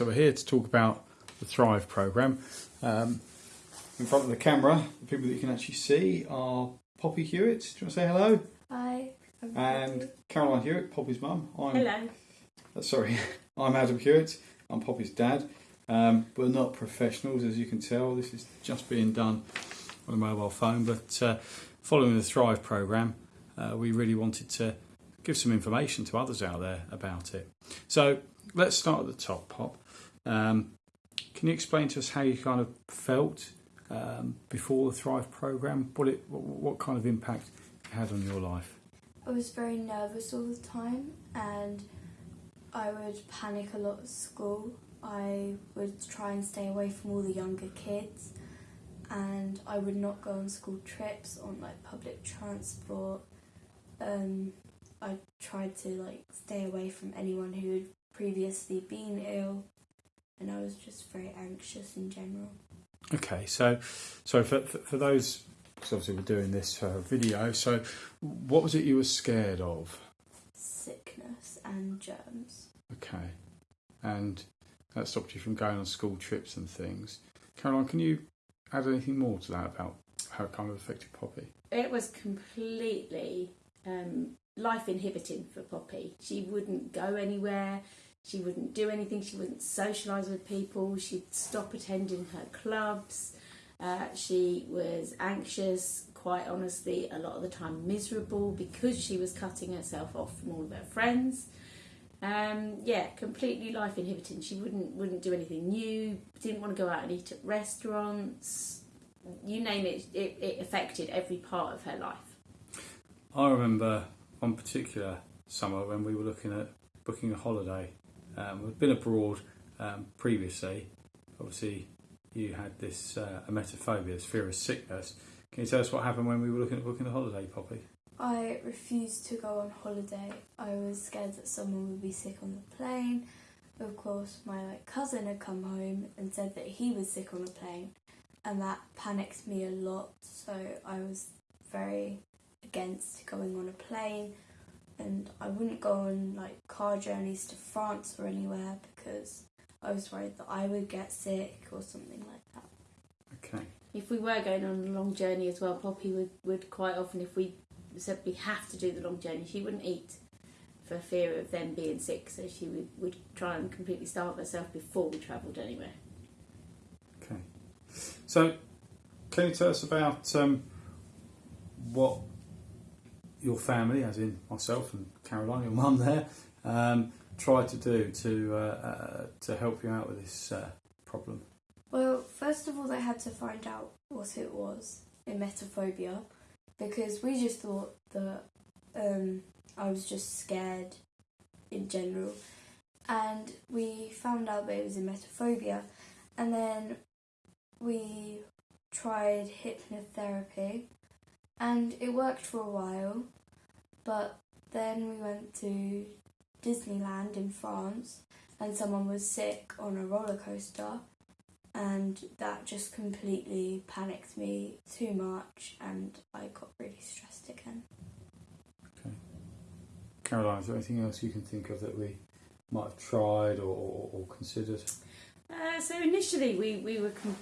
so we're here to talk about the Thrive programme. Um, in front of the camera, the people that you can actually see are Poppy Hewitt. Do you want to say hello? Hi. I'm And Poppy. Caroline Hewitt, Poppy's mum. I'm, Hello. uh, sorry, I'm Adam Hewitt. I'm Poppy's dad. Um, we're not professionals, as you can tell. This is just being done on a mobile phone. But uh, following the Thrive programme, uh, we really wanted to give some information to others out there about it. So let's start at the top, Pop. Um, can you explain to us how you kind of felt um, before the Thrive programme? What it, what, what kind of impact it had on your life? I was very nervous all the time and I would panic a lot at school. I would try and stay away from all the younger kids and I would not go on school trips on like public transport. Um, I tried to like stay away from anyone who had previously been ill and I was just very anxious in general. Okay, so so for for, for those, because obviously we're doing this uh, video. So, what was it you were scared of? Sickness and germs. Okay, and that stopped you from going on school trips and things. Caroline, can you add anything more to that about how it kind of affected Poppy? It was completely um, life inhibiting for Poppy. She wouldn't go anywhere. She wouldn't do anything. She wouldn't socialise with people. She'd stop attending her clubs. Uh, she was anxious, quite honestly, a lot of the time miserable because she was cutting herself off from all of her friends. Um, yeah, completely life inhibiting. She wouldn't wouldn't do anything new. Didn't want to go out and eat at restaurants. You name it, it, it affected every part of her life. I remember one particular summer when we were looking at booking a holiday. Um, we've been abroad um, previously. Obviously, you had this uh, emetophobia, this fear of sickness. Can you tell us what happened when we were looking at booking the holiday, Poppy? I refused to go on holiday. I was scared that someone would be sick on the plane. Of course, my like cousin had come home and said that he was sick on the plane, and that panicked me a lot. So I was very against going on a plane, and I wouldn't go on like car journeys to France or anywhere because I was worried that I would get sick or something like that. Okay. If we were going on a long journey as well, Poppy would, would quite often, if we said we have to do the long journey, she wouldn't eat for fear of them being sick. So she would, would try and completely starve herself before we travelled anywhere. Okay. So, can you tell us about um, what your family, as in myself and Caroline, your mum there, um, tried to do to uh, uh, to help you out with this uh, problem? Well, first of all, they had to find out what it was, emetophobia, because we just thought that um, I was just scared in general. And we found out that it was emetophobia, and then we tried hypnotherapy, and it worked for a while, but then we went to Disneyland in France, and someone was sick on a roller coaster and that just completely panicked me too much and I got really stressed again. Okay. Caroline, is there anything else you can think of that we might have tried or, or, or considered? Uh, so initially, we, we were com-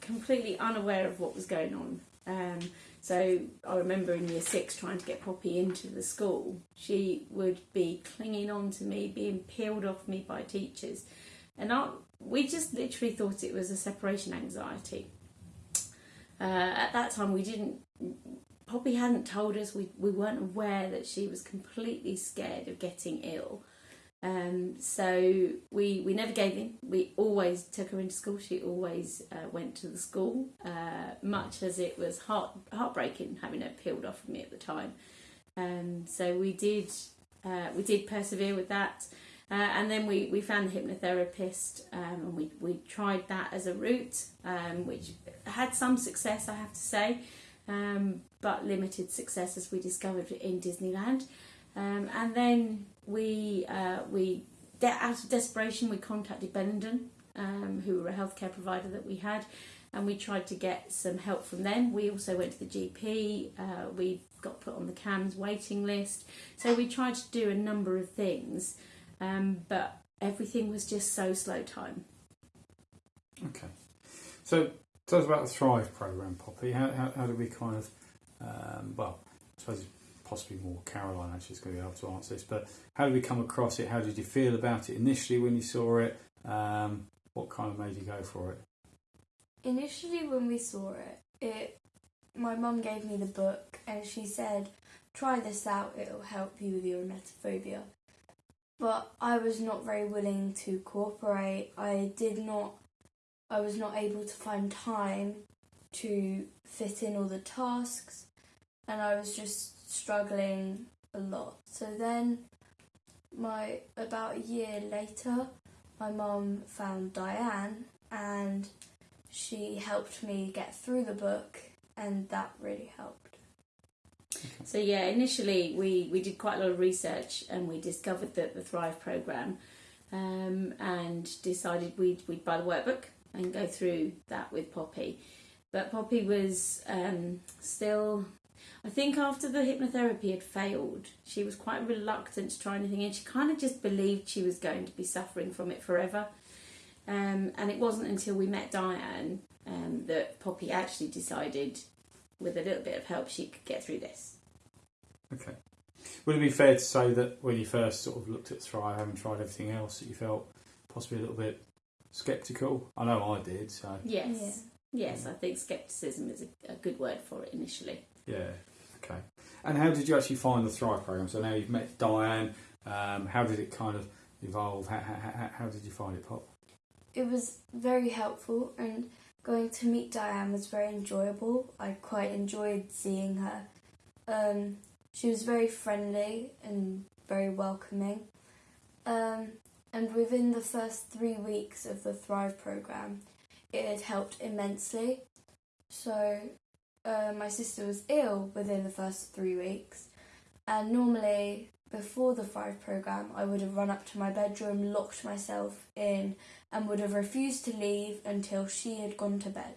completely unaware of what was going on. Um, so I remember in year six trying to get Poppy into the school. She would be clinging on to me, being peeled off me by teachers. And I, we just literally thought it was a separation anxiety. Uh, at that time, we didn't. Poppy hadn't told us. We we weren't aware that she was completely scared of getting ill. Um, so we we never gave in. We always took her into school. She always uh, went to the school, uh, much as it was heart heartbreaking having her peeled off of me at the time. Um, so we did uh, we did persevere with that. Uh, and then we, we found the hypnotherapist um, and we, we tried that as a route, um, which had some success, I have to say, um, but limited success as we discovered in Disneyland. Um, and then we, uh, we de- out of desperation, we contacted Benenden, um, who were a healthcare provider that we had, and we tried to get some help from them. We also went to the GP, uh, we got put on the CAMHS waiting list. So we tried to do a number of things. Um, but everything was just so slow time. Okay. So tell us about the Thrive program, Poppy. How, how, how did we kind of, um, well, I suppose possibly more Caroline actually is going to be able to answer this, but how did we come across it? How did you feel about it initially when you saw it? Um, what kind of made you go for it? Initially, when we saw it, it my mum gave me the book and she said, "Try this out; it'll help you with your emetophobia." But I was not very willing to cooperate. I did not. I was not able to find time to fit in all the tasks, and I was just struggling a lot. So then, my about a year later, my mum found Diane and she helped me get through the book and that really helped. So yeah, initially we, we did quite a lot of research and we discovered that the Thrive program um, and decided we'd, we'd buy the workbook and go through that with Poppy. But Poppy was um, still, I think after the hypnotherapy had failed, she was quite reluctant to try anything and she kind of just believed she was going to be suffering from it forever. Um, and it wasn't until we met Diane um, that Poppy actually decided, with a little bit of help, she could get through this. Okay. Would it be fair to say that when you first sort of looked at Thrive, having tried everything else, that you felt possibly a little bit sceptical? I know I did. So Yes, yes, I think scepticism is a, a good word for it initially. Yeah. Okay. And how did you actually find the Thrive program? So now you've met Diane. Um, how did it kind of evolve? How, how, how, how did you find it, Pop? It was very helpful and going to meet Diane was very enjoyable. I quite enjoyed seeing her. Um, she was very friendly and very welcoming. Um, and within the first three weeks of the Thrive program, it had helped immensely. So, uh, my sister was ill within the first three weeks, and normally before the Thrive program, I would have run up to my bedroom, locked myself in, and would have refused to leave until she had gone to bed.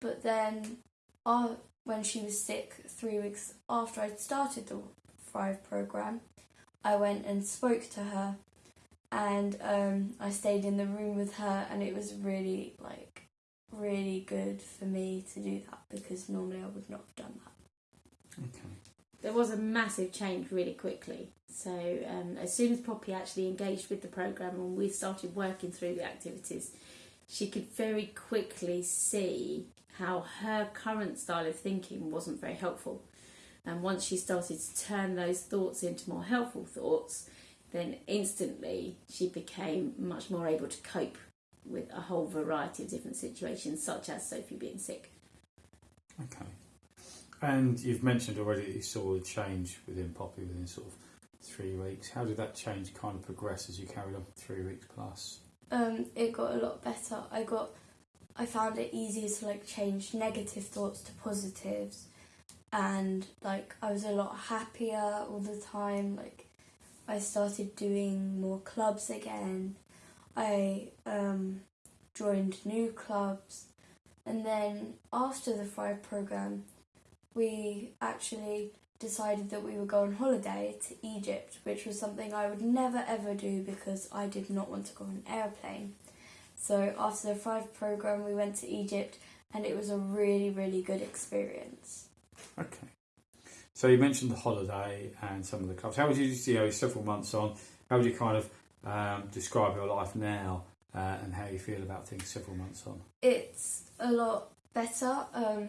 But then, uh, when she was sick, three weeks after I'd started the Thrive program, I went and spoke to her, and um, I stayed in the room with her, and it was really like really good for me to do that because normally I would not have done that. Okay. There was a massive change really quickly. So um, as soon as Poppy actually engaged with the program and we started working through the activities, she could very quickly see how her current style of thinking wasn't very helpful. And once she started to turn those thoughts into more helpful thoughts, then instantly she became much more able to cope with a whole variety of different situations, such as Sophie being sick. Okay. And you've mentioned already that you saw a change within Poppy within sort of three weeks. How did that change kind of progress as you carried on for three weeks plus? Um, it got a lot better. I got, I found it easier to like change negative thoughts to positives, and like I was a lot happier all the time. Like I started doing more clubs again. I um, joined new clubs, and then after the Thrive program, we actually decided that we would go on holiday to Egypt, which was something I would never ever do because I did not want to go on an airplane. So after the Thrive program, we went to Egypt, and it was a really, really good experience. Okay. So you mentioned the holiday and some of the clubs. How would you, you know, several months on, how would you kind of um, describe your life now uh, and how you feel about things several months on? It's a lot better. Um,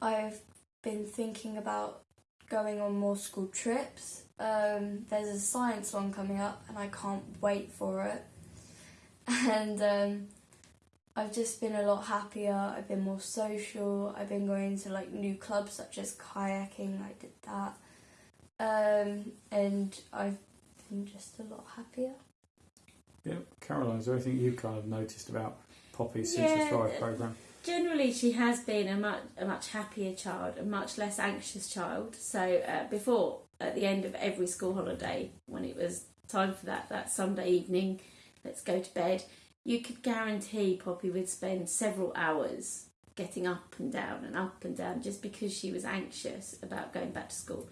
I've been thinking about going on more school trips. Um, there's a science one coming up, and I can't wait for it. And um, I've just been a lot happier. I've been more social. I've been going to like new clubs such as kayaking. I did that, um, and I've been just a lot happier. Yeah, Caroline, is there anything you've kind of noticed about Poppy since Yeah, the Thrive uh, program? Generally, she has been a much a much happier child, a much less anxious child. So uh, before, at the end of every school holiday, when it was time for that that Sunday evening, let's go to bed, you could guarantee Poppy would spend several hours getting up and down and up and down just because she was anxious about going back to school.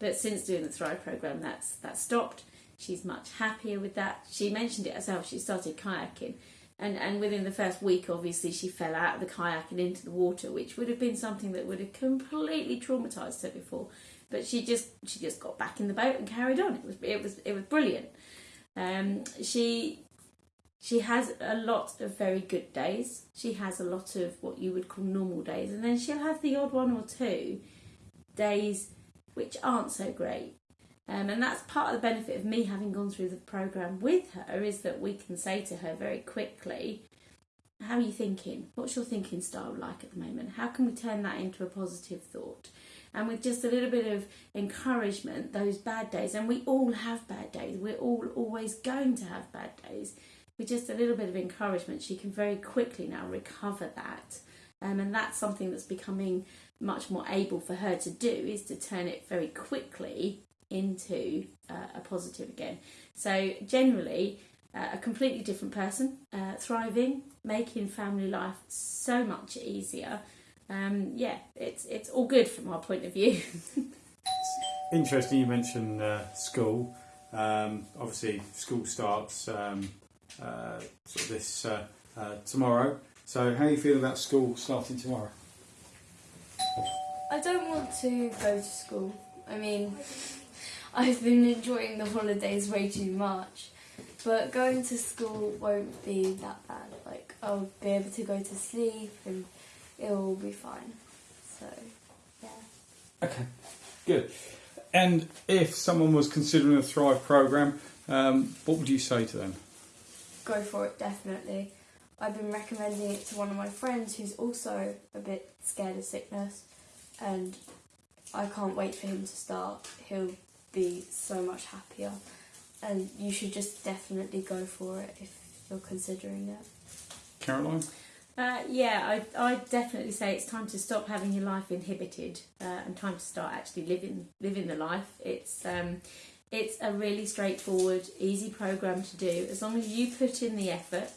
But since doing the Thrive program, that's that stopped. She's much happier with that. She mentioned it herself. She started kayaking, and and within the first week, obviously, she fell out of the kayak and into the water, which would have been something that would have completely traumatized her before. But she just she just got back in the boat and carried on. It was it was it was brilliant. Um, she she has a lot of very good days. She has a lot of what you would call normal days, and then she'll have the odd one or two days which aren't so great. Um, and that's part of the benefit of me having gone through the program with her is that we can say to her very quickly, "How are you thinking? What's your thinking style like at the moment? How can we turn that into a positive thought?" And with just a little bit of encouragement, those bad days, and we all have bad days. We're all always going to have bad days with just a little bit of encouragement, she can very quickly now recover that. Um, and that's something that's becoming much more able for her to do is to turn it very quickly into uh, a positive again. So, generally, uh, a completely different person, uh, thriving, making family life so much easier. Um, yeah, it's it's all good from our point of view. Interesting you mentioned uh, school. Um, obviously, school starts um, uh, sort of this uh, uh, tomorrow. So, how are you feeling about school starting tomorrow? I don't want to go to school. I mean, I've been enjoying the holidays way too much, but going to school won't be that bad. Like, I'll be able to go to sleep and it will be fine. So, yeah. Okay, good. And if someone was considering the Thrive program, um, what would you say to them? Go for it, definitely. I've been recommending it to one of my friends who's also a bit scared of sickness, and I can't wait for him to start. He'll be so much happier, and you should just definitely go for it if you're considering it. Caroline? Uh, yeah, I I definitely say it's time to stop having your life inhibited uh, and time to start actually living living the life. It's um, it's a really straightforward, easy program to do. As long as you put in the effort,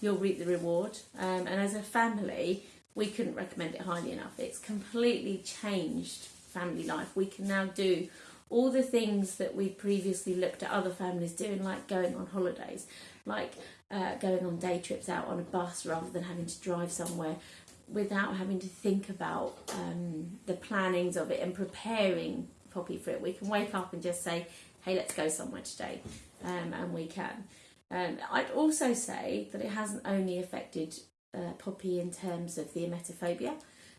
you'll reap the reward. Um, and as a family, we couldn't recommend it highly enough. It's completely changed family life. We can now do all the things that we previously looked at other families doing, like going on holidays, like uh, going on day trips out on a bus rather than having to drive somewhere without having to think about um, the plannings of it and preparing Poppy for it. We can wake up and just say, hey, let's go somewhere today, um, and we can. Um, I'd also say that it hasn't only affected uh, Poppy in terms of the emetophobia.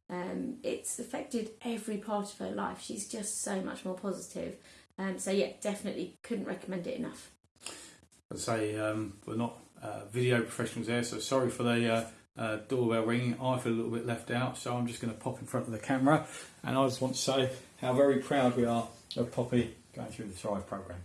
Um, it's affected every part of her life. She's just so much more positive. Um, so yeah, definitely couldn't recommend it enough. I'd say um, we're not uh, video professionals there, so sorry for the uh, uh, doorbell ringing. I feel a little bit left out, so I'm just going to pop in front of the camera, and I just want to say how very proud we are of Poppy going through the Thrive program.